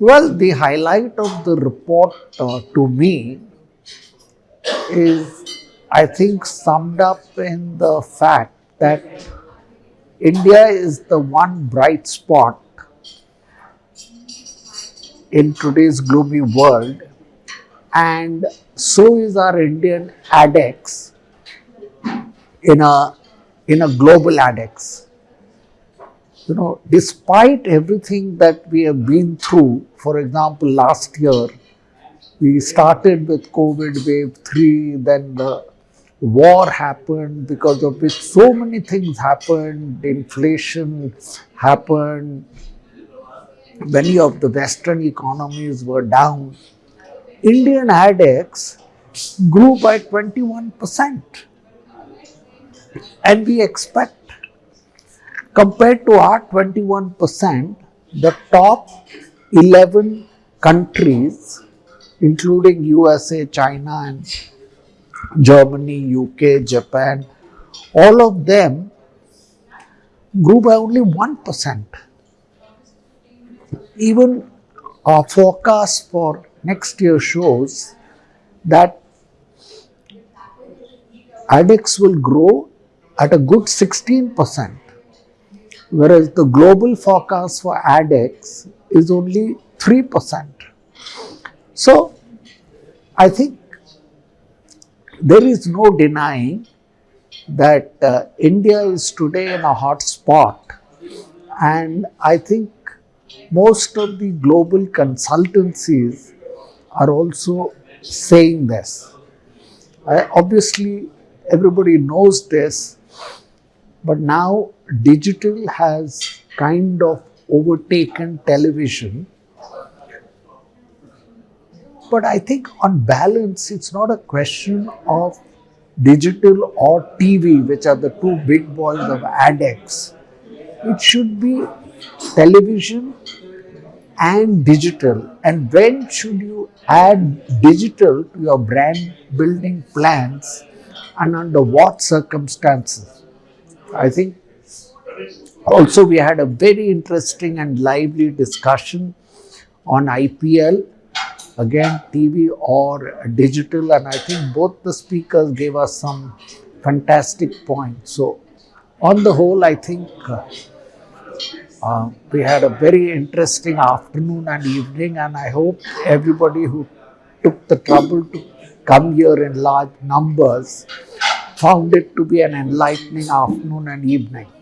Well, the highlight of the report uh, to me is, I think, summed up in the fact that India is the one bright spot in today's gloomy world, and so is our Indian ADEX in a in a global ADEX. You know, despite everything that we have been through, for example, last year we started with COVID wave 3, then the war happened because of which so many things happened, inflation happened, many of the western economies were down. Indian ADEX grew by 21 percent and we expect compared to our 21 percent the top 11 countries including USA, China and Germany, UK, Japan, all of them grew by only 1%. Even our forecast for next year shows that ADEX will grow at a good 16%, whereas the global forecast for ADEX is only 3%. So, I think there is no denying that uh, India is today in a hot spot and I think most of the global consultancies are also saying this. obviously, everybody knows this, but now digital has kind of overtaken television. But I think on balance, it's not a question of digital or TV, which are the two big boys of ADEX. It should be television and digital. And when should you add digital to your brand building plans and under what circumstances? I think also we had a very interesting and lively discussion on IPL, again TV or digital and I think both the speakers gave us some fantastic points. So on the whole, I think uh, uh, we had a very interesting afternoon and evening and I hope everybody who took the trouble to come here in large numbers found it to be an enlightening afternoon and evening.